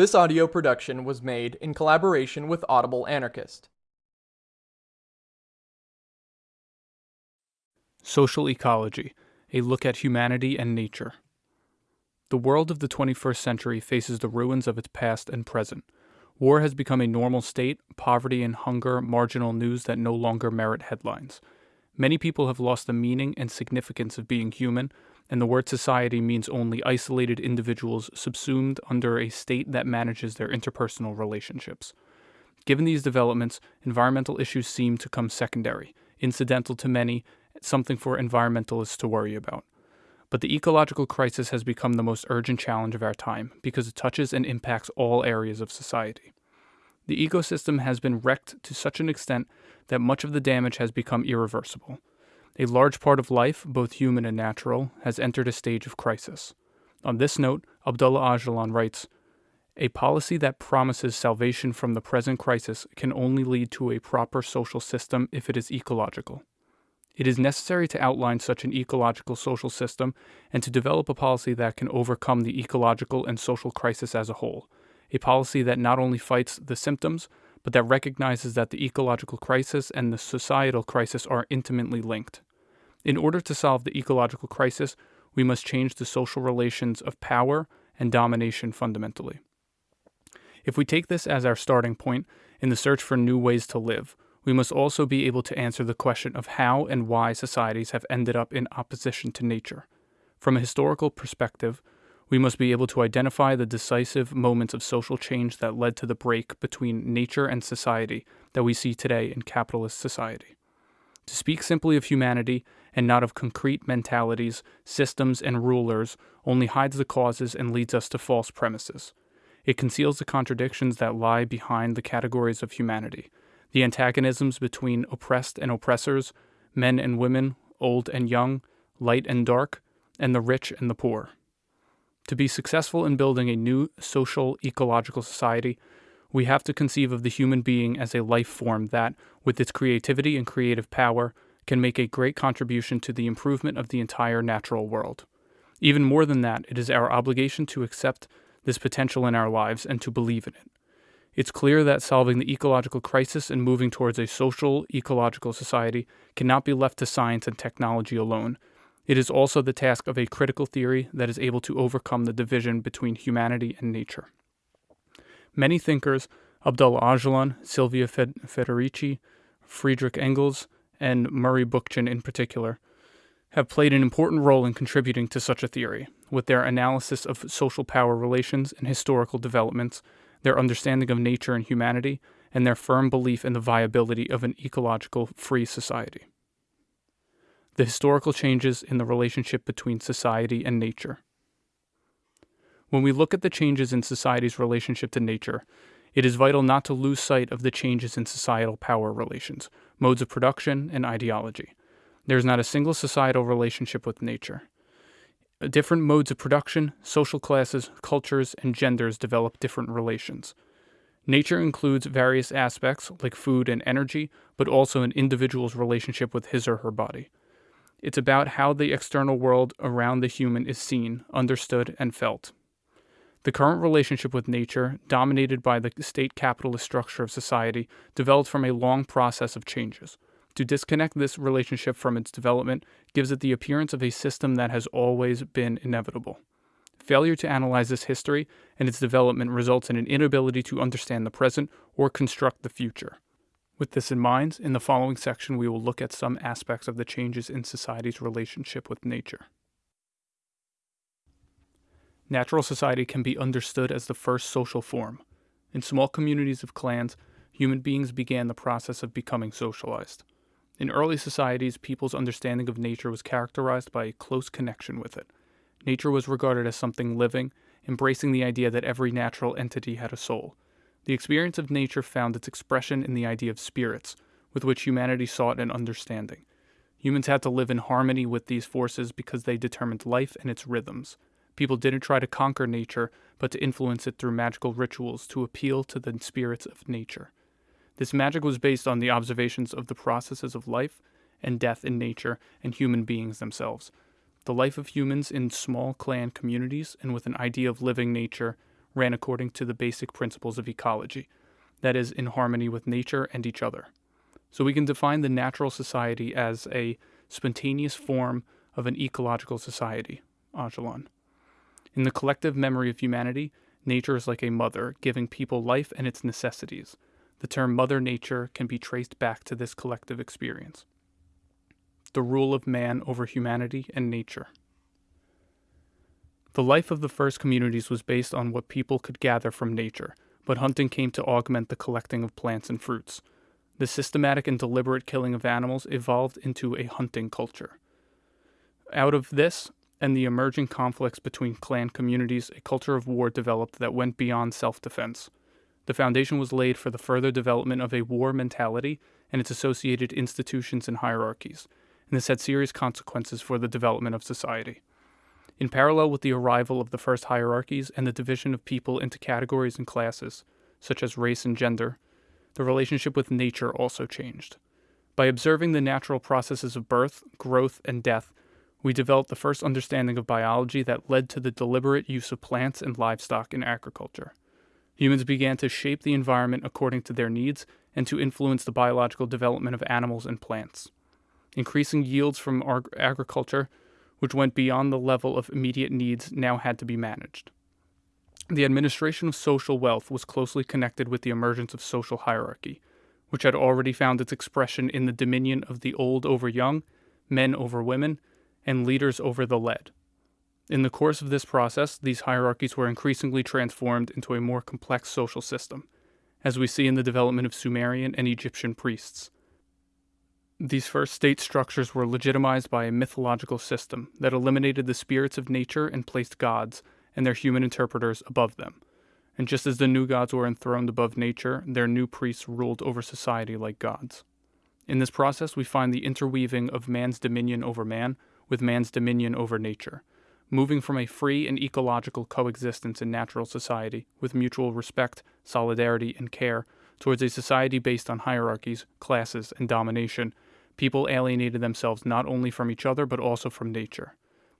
This audio production was made in collaboration with Audible Anarchist. Social Ecology A Look at Humanity and Nature. The world of the 21st century faces the ruins of its past and present. War has become a normal state, poverty and hunger marginal news that no longer merit headlines. Many people have lost the meaning and significance of being human, and the word society means only isolated individuals subsumed under a state that manages their interpersonal relationships. Given these developments, environmental issues seem to come secondary, incidental to many, something for environmentalists to worry about. But the ecological crisis has become the most urgent challenge of our time because it touches and impacts all areas of society. The ecosystem has been wrecked to such an extent that much of the damage has become irreversible. A large part of life, both human and natural, has entered a stage of crisis. On this note, Abdullah Öcalan writes A policy that promises salvation from the present crisis can only lead to a proper social system if it is ecological. It is necessary to outline such an ecological social system and to develop a policy that can overcome the ecological and social crisis as a whole, a policy that not only fights the symptoms, but that recognizes that the ecological crisis and the societal crisis are intimately linked. In order to solve the ecological crisis, we must change the social relations of power and domination fundamentally. If we take this as our starting point in the search for new ways to live, we must also be able to answer the question of how and why societies have ended up in opposition to nature. From a historical perspective, we must be able to identify the decisive moments of social change that led to the break between nature and society that we see today in capitalist society. To speak simply of humanity and not of concrete mentalities, systems, and rulers only hides the causes and leads us to false premises. It conceals the contradictions that lie behind the categories of humanity, the antagonisms between oppressed and oppressors, men and women, old and young, light and dark, and the rich and the poor. To be successful in building a new social ecological society, we have to conceive of the human being as a life form that, with its creativity and creative power, can make a great contribution to the improvement of the entire natural world. Even more than that, it is our obligation to accept this potential in our lives and to believe in it. It's clear that solving the ecological crisis and moving towards a social, ecological society cannot be left to science and technology alone. It is also the task of a critical theory that is able to overcome the division between humanity and nature. Many thinkers, Abdullah Öcalan, Silvia Federici, Friedrich Engels, and Murray Bookchin in particular, have played an important role in contributing to such a theory, with their analysis of social power relations and historical developments, their understanding of nature and humanity, and their firm belief in the viability of an ecological free society. The historical changes in the relationship between society and nature. When we look at the changes in society's relationship to nature, it is vital not to lose sight of the changes in societal power relations, modes of production, and ideology. There is not a single societal relationship with nature. Uh, different modes of production, social classes, cultures, and genders develop different relations. Nature includes various aspects like food and energy, but also an individual's relationship with his or her body. It's about how the external world around the human is seen, understood, and felt. The current relationship with nature, dominated by the state capitalist structure of society, developed from a long process of changes. To disconnect this relationship from its development gives it the appearance of a system that has always been inevitable. Failure to analyze this history and its development results in an inability to understand the present or construct the future. With this in mind, in the following section, we will look at some aspects of the changes in society's relationship with nature. Natural society can be understood as the first social form. In small communities of clans, human beings began the process of becoming socialized. In early societies, people's understanding of nature was characterized by a close connection with it. Nature was regarded as something living, embracing the idea that every natural entity had a soul. The experience of nature found its expression in the idea of spirits, with which humanity sought an understanding. Humans had to live in harmony with these forces because they determined life and its rhythms. People didn't try to conquer nature, but to influence it through magical rituals to appeal to the spirits of nature. This magic was based on the observations of the processes of life and death in nature and human beings themselves. The life of humans in small clan communities and with an idea of living nature ran according to the basic principles of ecology, that is, in harmony with nature and each other. So we can define the natural society as a spontaneous form of an ecological society, Öcalan. In the collective memory of humanity, nature is like a mother, giving people life and its necessities. The term Mother Nature can be traced back to this collective experience. The rule of man over humanity and nature. The life of the first communities was based on what people could gather from nature, but hunting came to augment the collecting of plants and fruits. The systematic and deliberate killing of animals evolved into a hunting culture. Out of this and the emerging conflicts between clan communities, a culture of war developed that went beyond self defense. The foundation was laid for the further development of a war mentality and its associated institutions and hierarchies, and this had serious consequences for the development of society. In parallel with the arrival of the first hierarchies and the division of people into categories and classes, such as race and gender, the relationship with nature also changed. By observing the natural processes of birth, growth, and death, we developed the first understanding of biology that led to the deliberate use of plants and livestock in agriculture. Humans began to shape the environment according to their needs and to influence the biological development of animals and plants. Increasing yields from agriculture, which went beyond the level of immediate needs, now had to be managed. The administration of social wealth was closely connected with the emergence of social hierarchy, which had already found its expression in the dominion of the old over young, men over women, and leaders over the led. In the course of this process, these hierarchies were increasingly transformed into a more complex social system, as we see in the development of Sumerian and Egyptian priests. These first state structures were legitimized by a mythological system that eliminated the spirits of nature and placed gods and their human interpreters above them. And just as the new gods were enthroned above nature, their new priests ruled over society like gods. In this process, we find the interweaving of man's dominion over man with man's dominion over nature, moving from a free and ecological coexistence in natural society with mutual respect, solidarity, and care towards a society based on hierarchies, classes, and domination. People alienated themselves not only from each other but also from nature.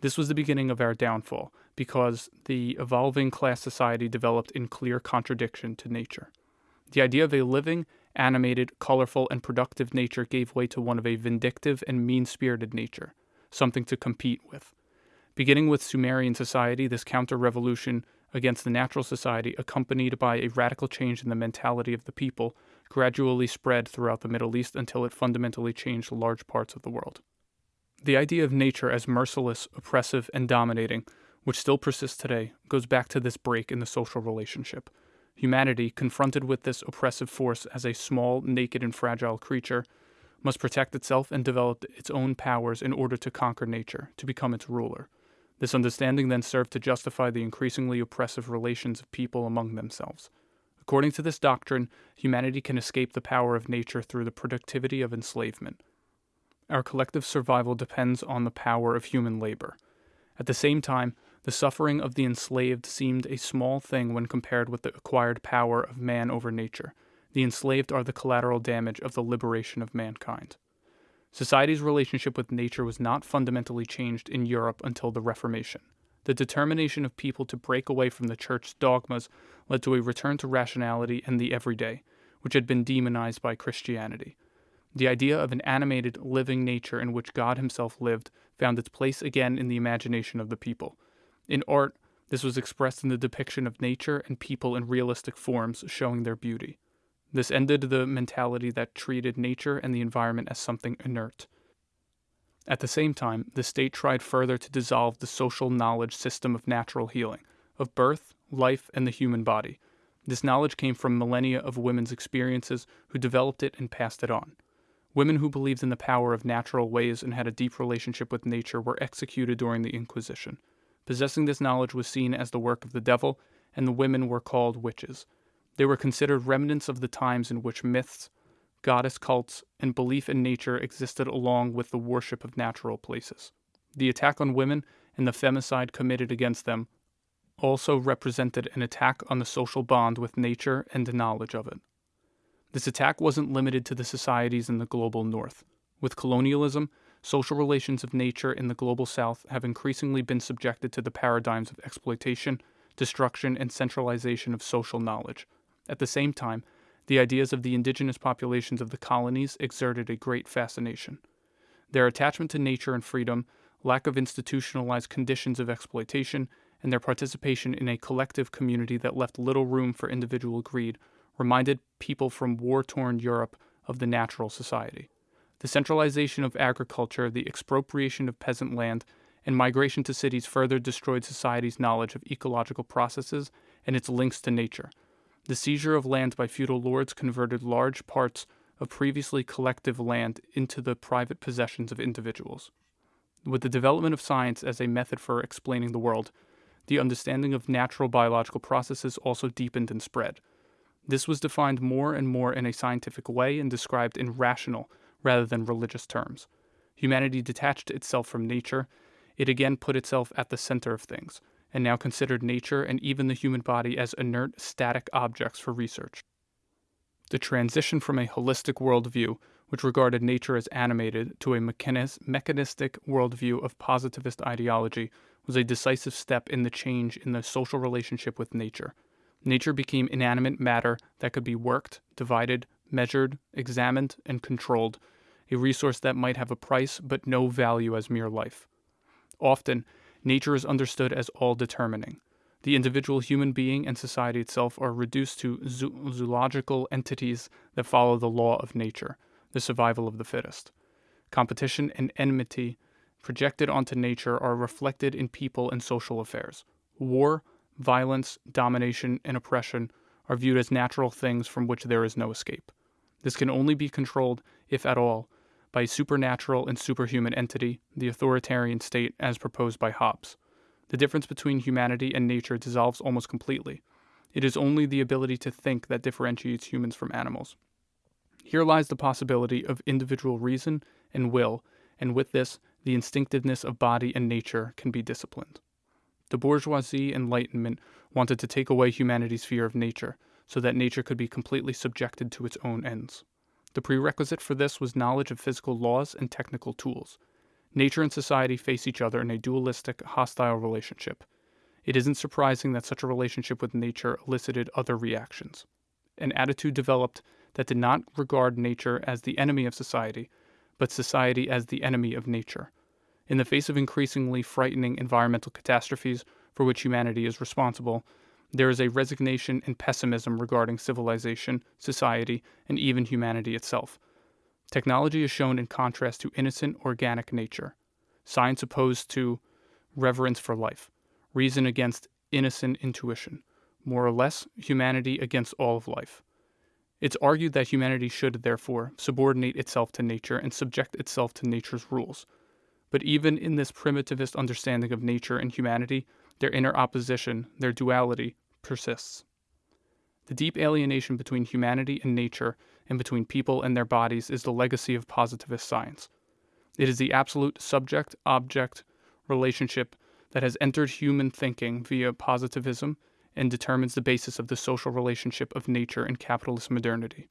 This was the beginning of our downfall, because the evolving class society developed in clear contradiction to nature. The idea of a living, animated, colorful, and productive nature gave way to one of a vindictive and mean spirited nature, something to compete with. Beginning with Sumerian society, this counter revolution against the natural society, accompanied by a radical change in the mentality of the people, gradually spread throughout the Middle East until it fundamentally changed large parts of the world. The idea of nature as merciless, oppressive, and dominating, which still persists today, goes back to this break in the social relationship. Humanity, confronted with this oppressive force as a small, naked, and fragile creature, must protect itself and develop its own powers in order to conquer nature, to become its ruler. This understanding then served to justify the increasingly oppressive relations of people among themselves. According to this doctrine, humanity can escape the power of nature through the productivity of enslavement. Our collective survival depends on the power of human labor. At the same time, the suffering of the enslaved seemed a small thing when compared with the acquired power of man over nature. The enslaved are the collateral damage of the liberation of mankind. Society's relationship with nature was not fundamentally changed in Europe until the Reformation. The determination of people to break away from the church's dogmas led to a return to rationality and the everyday, which had been demonized by Christianity. The idea of an animated, living nature in which God Himself lived found its place again in the imagination of the people. In art, this was expressed in the depiction of nature and people in realistic forms, showing their beauty. This ended the mentality that treated nature and the environment as something inert. At the same time, the state tried further to dissolve the social knowledge system of natural healing, of birth, life, and the human body. This knowledge came from millennia of women's experiences who developed it and passed it on. Women who believed in the power of natural ways and had a deep relationship with nature were executed during the Inquisition. Possessing this knowledge was seen as the work of the devil, and the women were called witches. They were considered remnants of the times in which myths, goddess cults, and belief in nature existed along with the worship of natural places. The attack on women and the femicide committed against them also represented an attack on the social bond with nature and the knowledge of it. This attack wasn't limited to the societies in the global north. With colonialism, social relations of nature in the global south have increasingly been subjected to the paradigms of exploitation, destruction, and centralization of social knowledge. At the same time, the ideas of the indigenous populations of the colonies exerted a great fascination. Their attachment to nature and freedom, lack of institutionalized conditions of exploitation, and their participation in a collective community that left little room for individual greed reminded people from war torn Europe of the natural society. The centralization of agriculture, the expropriation of peasant land, and migration to cities further destroyed society's knowledge of ecological processes and its links to nature. The seizure of land by feudal lords converted large parts of previously collective land into the private possessions of individuals. With the development of science as a method for explaining the world, the understanding of natural biological processes also deepened and spread. This was defined more and more in a scientific way and described in rational rather than religious terms. Humanity detached itself from nature. It again put itself at the center of things, and now considered nature and even the human body as inert, static objects for research. The transition from a holistic worldview, which regarded nature as animated, to a mechanis- mechanistic worldview of positivist ideology was a decisive step in the change in the social relationship with nature. Nature became inanimate matter that could be worked, divided, measured, examined, and controlled, a resource that might have a price but no value as mere life. Often, nature is understood as all determining. The individual human being and society itself are reduced to zo- zoological entities that follow the law of nature, the survival of the fittest. Competition and enmity projected onto nature are reflected in people and social affairs. War, violence, domination, and oppression are viewed as natural things from which there is no escape. This can only be controlled, if at all, by a supernatural and superhuman entity, the authoritarian state as proposed by Hobbes. The difference between humanity and nature dissolves almost completely. It is only the ability to think that differentiates humans from animals. Here lies the possibility of individual reason and will, and with this, the instinctiveness of body and nature can be disciplined. The bourgeoisie Enlightenment wanted to take away humanity's fear of nature, so that nature could be completely subjected to its own ends. The prerequisite for this was knowledge of physical laws and technical tools. Nature and society face each other in a dualistic, hostile relationship. It isn't surprising that such a relationship with nature elicited other reactions. An attitude developed that did not regard nature as the enemy of society, but society as the enemy of nature. In the face of increasingly frightening environmental catastrophes for which humanity is responsible, there is a resignation and pessimism regarding civilization, society, and even humanity itself. Technology is shown in contrast to innocent, organic nature. Science opposed to reverence for life, reason against innocent intuition, more or less, humanity against all of life. It's argued that humanity should, therefore, subordinate itself to nature and subject itself to nature's rules. But even in this primitivist understanding of nature and humanity, their inner opposition, their duality, persists. The deep alienation between humanity and nature and between people and their bodies is the legacy of positivist science. It is the absolute subject object relationship that has entered human thinking via positivism and determines the basis of the social relationship of nature and capitalist modernity.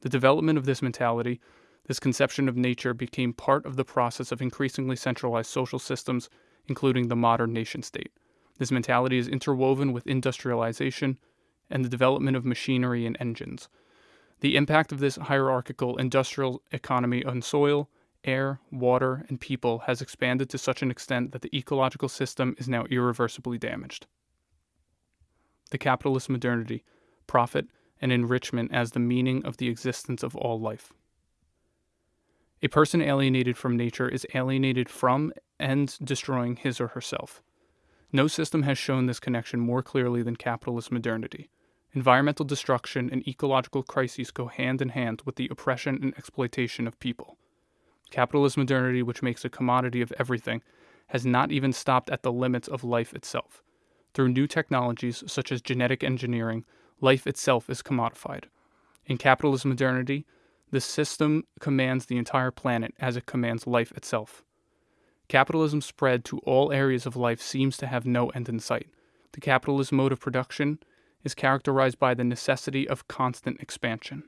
The development of this mentality, this conception of nature, became part of the process of increasingly centralized social systems, including the modern nation state. This mentality is interwoven with industrialization and the development of machinery and engines. The impact of this hierarchical industrial economy on soil, air, water, and people has expanded to such an extent that the ecological system is now irreversibly damaged. The capitalist modernity, profit, and enrichment as the meaning of the existence of all life. A person alienated from nature is alienated from and destroying his or herself. No system has shown this connection more clearly than capitalist modernity. Environmental destruction and ecological crises go hand in hand with the oppression and exploitation of people. Capitalist modernity, which makes a commodity of everything, has not even stopped at the limits of life itself. Through new technologies such as genetic engineering, life itself is commodified. In capitalist modernity, the system commands the entire planet as it commands life itself. Capitalism's spread to all areas of life seems to have no end in sight. The capitalist mode of production is characterized by the necessity of constant expansion.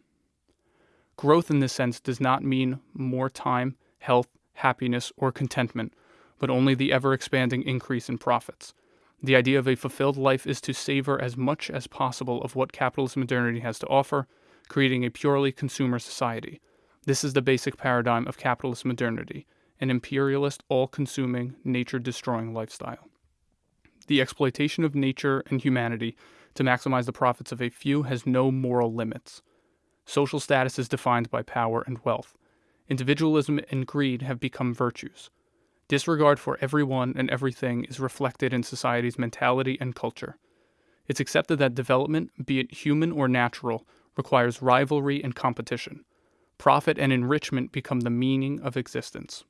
Growth in this sense does not mean more time, health, happiness, or contentment, but only the ever expanding increase in profits. The idea of a fulfilled life is to savor as much as possible of what capitalist modernity has to offer, creating a purely consumer society. This is the basic paradigm of capitalist modernity, an imperialist, all consuming, nature destroying lifestyle. The exploitation of nature and humanity to maximize the profits of a few has no moral limits. Social status is defined by power and wealth. Individualism and greed have become virtues. Disregard for everyone and everything is reflected in society's mentality and culture. It's accepted that development, be it human or natural, requires rivalry and competition. Profit and enrichment become the meaning of existence.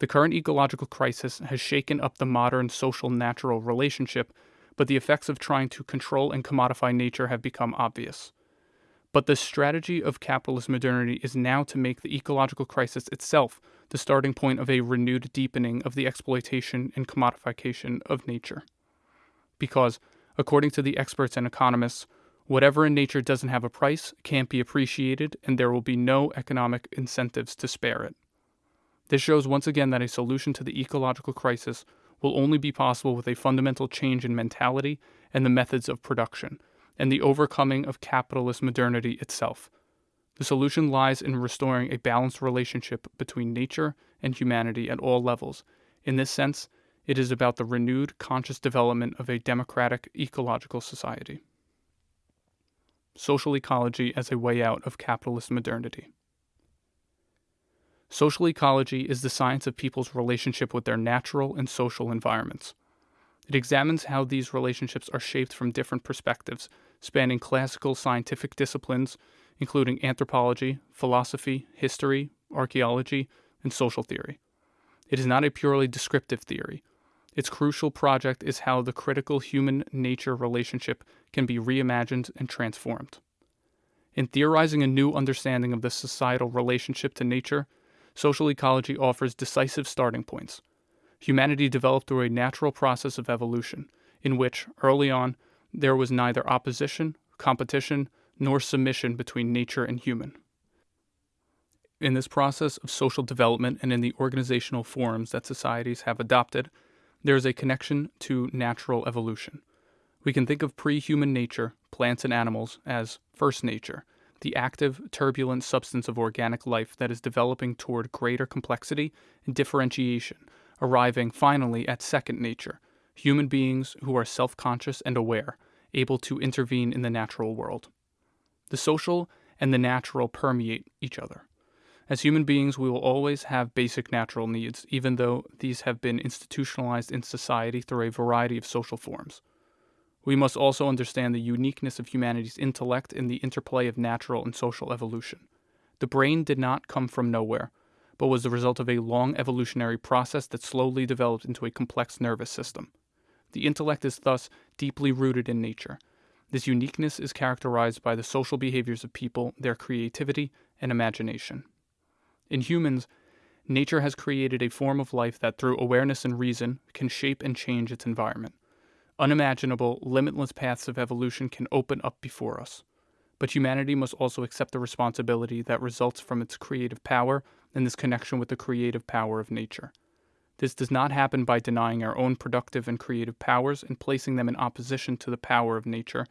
The current ecological crisis has shaken up the modern social natural relationship, but the effects of trying to control and commodify nature have become obvious. But the strategy of capitalist modernity is now to make the ecological crisis itself the starting point of a renewed deepening of the exploitation and commodification of nature. Because, according to the experts and economists, whatever in nature doesn't have a price can't be appreciated, and there will be no economic incentives to spare it. This shows once again that a solution to the ecological crisis will only be possible with a fundamental change in mentality and the methods of production and the overcoming of capitalist modernity itself. The solution lies in restoring a balanced relationship between nature and humanity at all levels. In this sense, it is about the renewed conscious development of a democratic ecological society. Social ecology as a way out of capitalist modernity. Social ecology is the science of people's relationship with their natural and social environments. It examines how these relationships are shaped from different perspectives spanning classical scientific disciplines, including anthropology, philosophy, history, archaeology, and social theory. It is not a purely descriptive theory. Its crucial project is how the critical human nature relationship can be reimagined and transformed. In theorizing a new understanding of the societal relationship to nature, social ecology offers decisive starting points. Humanity developed through a natural process of evolution, in which, early on, there was neither opposition, competition, nor submission between nature and human. In this process of social development and in the organizational forms that societies have adopted, there is a connection to natural evolution. We can think of pre human nature, plants and animals, as first nature, the active, turbulent substance of organic life that is developing toward greater complexity and differentiation, arriving finally at second nature, human beings who are self conscious and aware, able to intervene in the natural world. The social and the natural permeate each other. As human beings, we will always have basic natural needs, even though these have been institutionalized in society through a variety of social forms. We must also understand the uniqueness of humanity's intellect in the interplay of natural and social evolution. The brain did not come from nowhere, but was the result of a long evolutionary process that slowly developed into a complex nervous system. The intellect is thus deeply rooted in nature. This uniqueness is characterized by the social behaviors of people, their creativity, and imagination. In humans, nature has created a form of life that, through awareness and reason, can shape and change its environment. Unimaginable, limitless paths of evolution can open up before us. But humanity must also accept the responsibility that results from its creative power and this connection with the creative power of nature. This does not happen by denying our own productive and creative powers and placing them in opposition to the power of nature,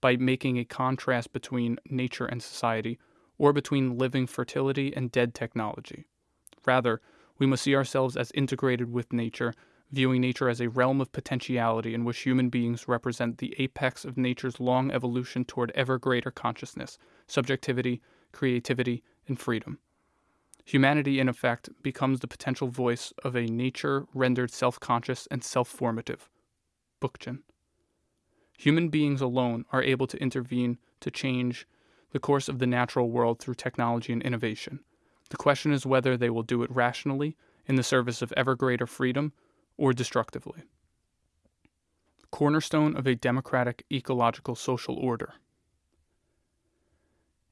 by making a contrast between nature and society, or between living fertility and dead technology. Rather, we must see ourselves as integrated with nature, viewing nature as a realm of potentiality in which human beings represent the apex of nature's long evolution toward ever greater consciousness, subjectivity, creativity, and freedom. Humanity, in effect, becomes the potential voice of a nature rendered self conscious and self formative. Bookchin. Human beings alone are able to intervene to change the course of the natural world through technology and innovation. The question is whether they will do it rationally, in the service of ever greater freedom, or destructively. Cornerstone of a democratic ecological social order.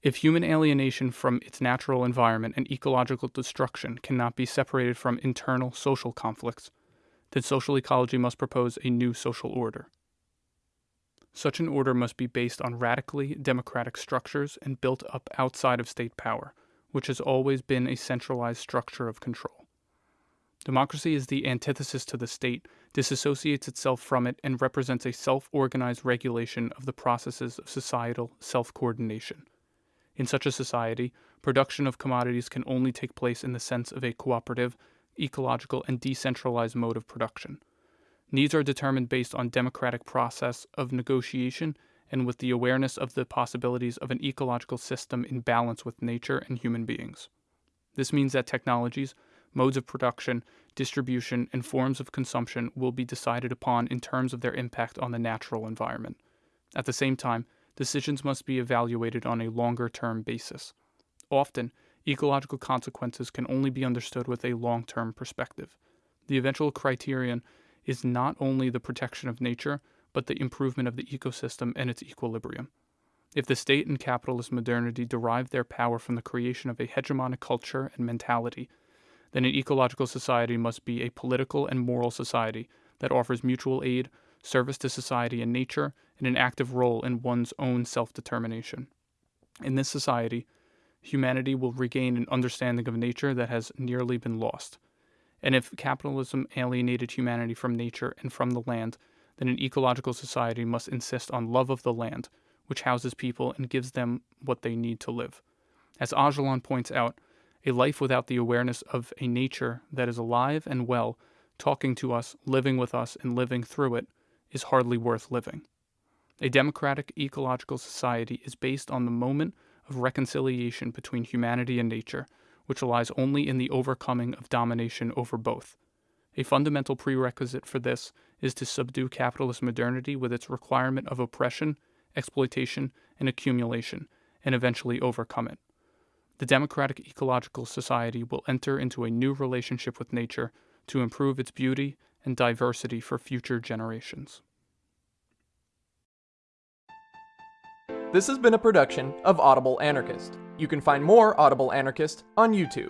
If human alienation from its natural environment and ecological destruction cannot be separated from internal social conflicts, then social ecology must propose a new social order. Such an order must be based on radically democratic structures and built up outside of state power, which has always been a centralized structure of control. Democracy is the antithesis to the state, disassociates itself from it and represents a self organized regulation of the processes of societal self coordination. In such a society, production of commodities can only take place in the sense of a cooperative, ecological, and decentralized mode of production. Needs are determined based on democratic process of negotiation and with the awareness of the possibilities of an ecological system in balance with nature and human beings. This means that technologies, modes of production, distribution, and forms of consumption will be decided upon in terms of their impact on the natural environment. At the same time, decisions must be evaluated on a longer term basis. Often, ecological consequences can only be understood with a long term perspective. The eventual criterion is not only the protection of nature, but the improvement of the ecosystem and its equilibrium. If the state and capitalist modernity derive their power from the creation of a hegemonic culture and mentality, then an ecological society must be a political and moral society that offers mutual aid, service to society and nature, and an active role in one's own self determination. In this society, humanity will regain an understanding of nature that has nearly been lost. And if capitalism alienated humanity from nature and from the land, then an ecological society must insist on love of the land, which houses people and gives them what they need to live. As Öcalan points out, a life without the awareness of a nature that is alive and well, talking to us, living with us, and living through it, is hardly worth living. A democratic ecological society is based on the moment of reconciliation between humanity and nature, which lies only in the overcoming of domination over both. A fundamental prerequisite for this is to subdue capitalist modernity with its requirement of oppression, exploitation, and accumulation, and eventually overcome it. The democratic ecological society will enter into a new relationship with nature to improve its beauty and diversity for future generations. This has been a production of Audible Anarchist. You can find more Audible Anarchist on YouTube.